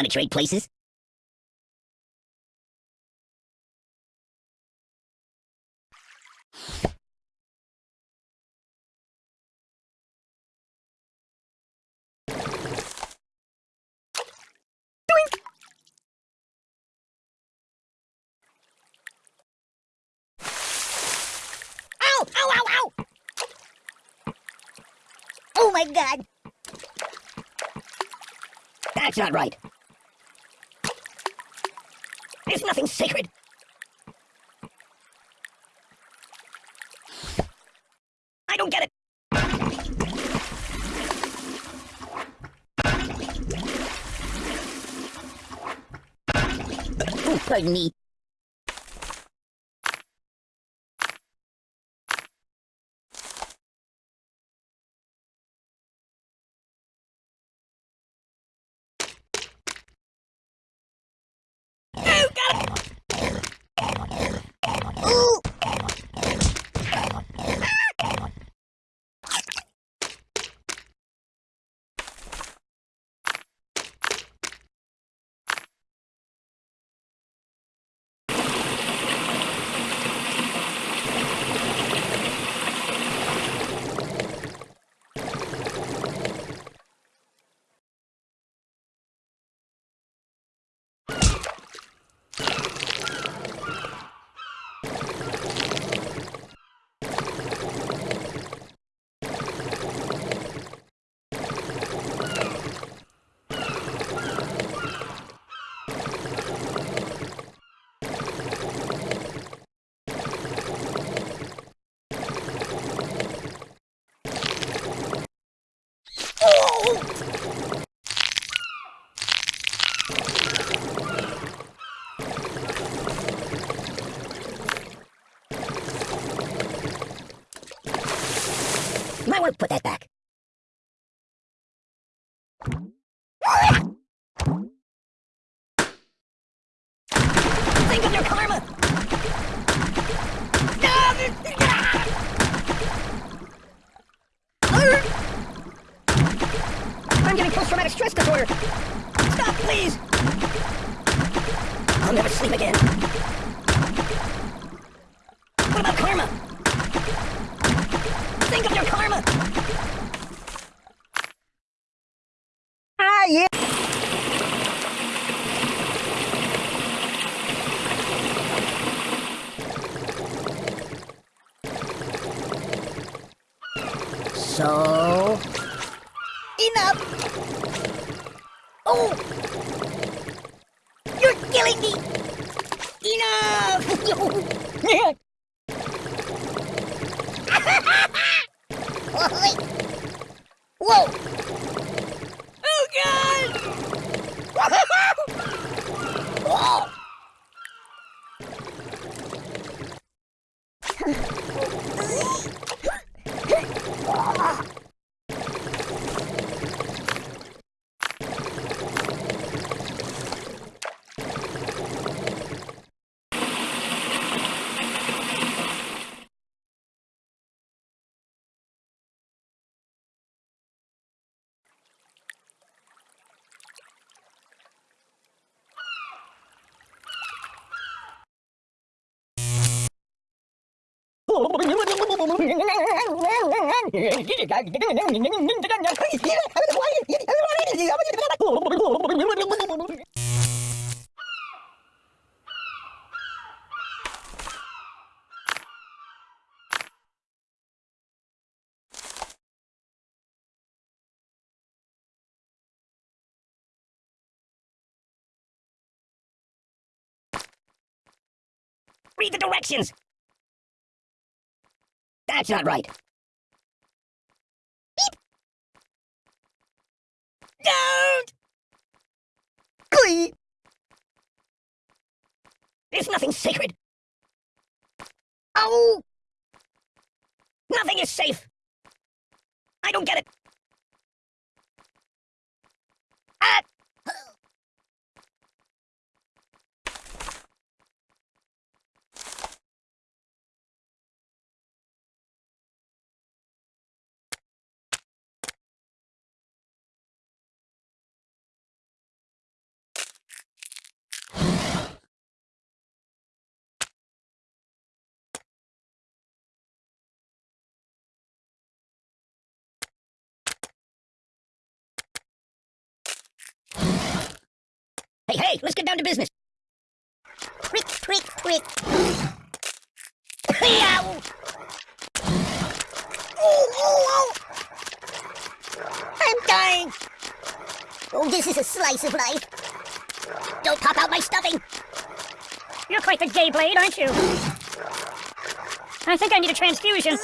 Want to trade places? Oh my god! That's not right. There's nothing sacred. I don't get it. Oh, pardon me. Oh, got it! Ooh! Oh! Might want to put that back. Think of your karma! I'm getting disorder! Stop, please! I'll never sleep again. What about karma? Think of your karma! Ah, yeah! So... Enough! Oh! You're killing me! Enough! Whoa! Oh God! oh! Read the directions! That's not right. Beep! Don't! Glee! There's nothing sacred. Oh! Nothing is safe. I don't get it. Ah! Hey, hey, let's get down to business. Quick, quick, quick. Oh, oh, oh. I'm dying. Oh, this is a slice of life. Don't pop out my stuffing. You're quite the gay blade, aren't you? I think I need a transfusion.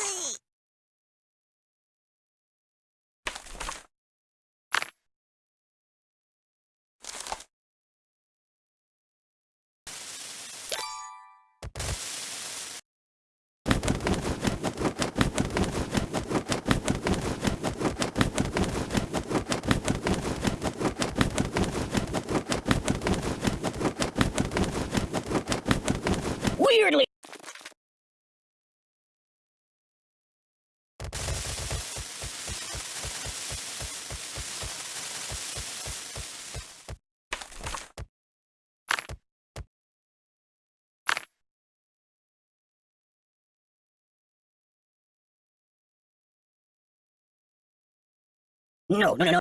No, no, no, no.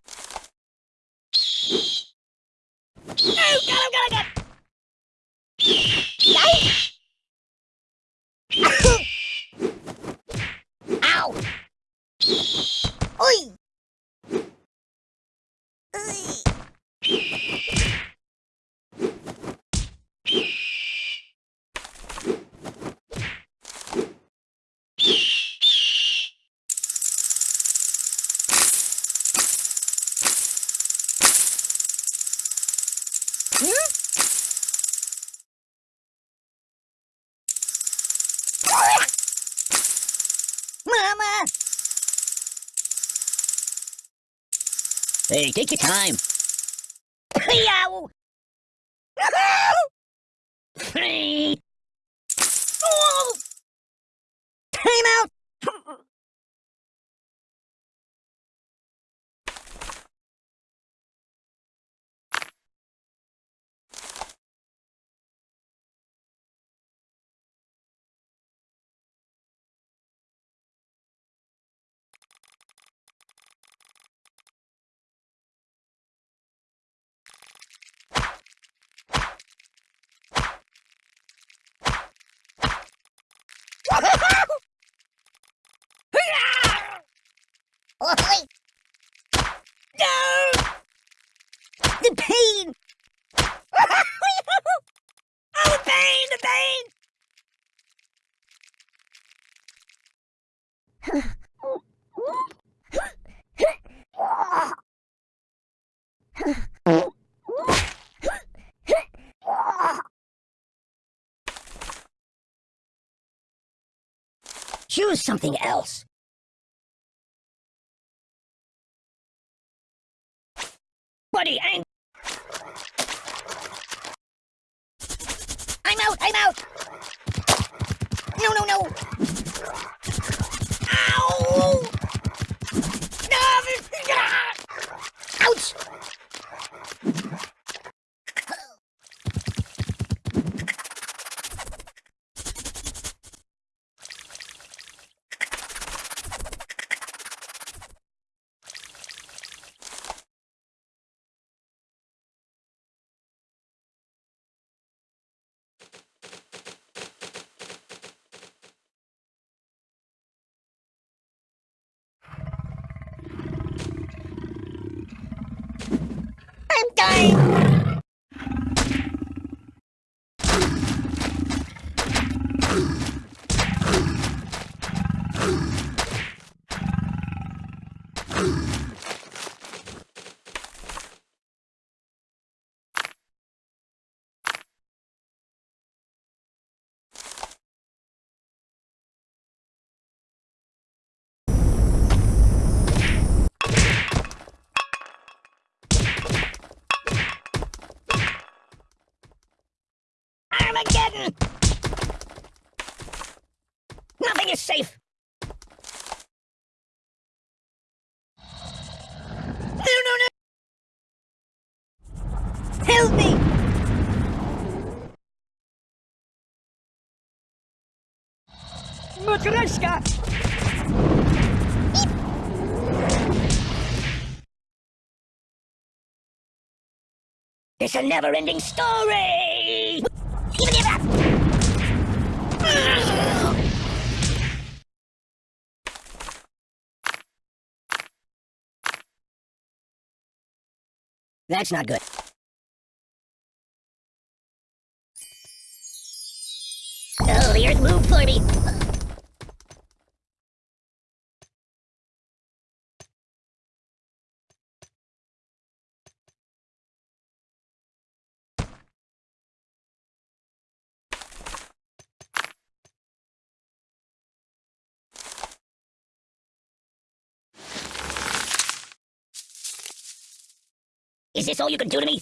Oh, oh, oh! Ow! Oi! Oi! Hey, take your time. Yow! Time out! Oi! No! The pain! oh, the pain! The pain! choose something else. Buddy, I'm... I'm out! I'm out! No, no, no! Ow! No! Ouch! I'm dying! Armageddon! Nothing is safe! No, no, no! Help me! Matryoshka! It's a never-ending story! That's not good. Oh, the earth moved for me. Is this all you can do to me?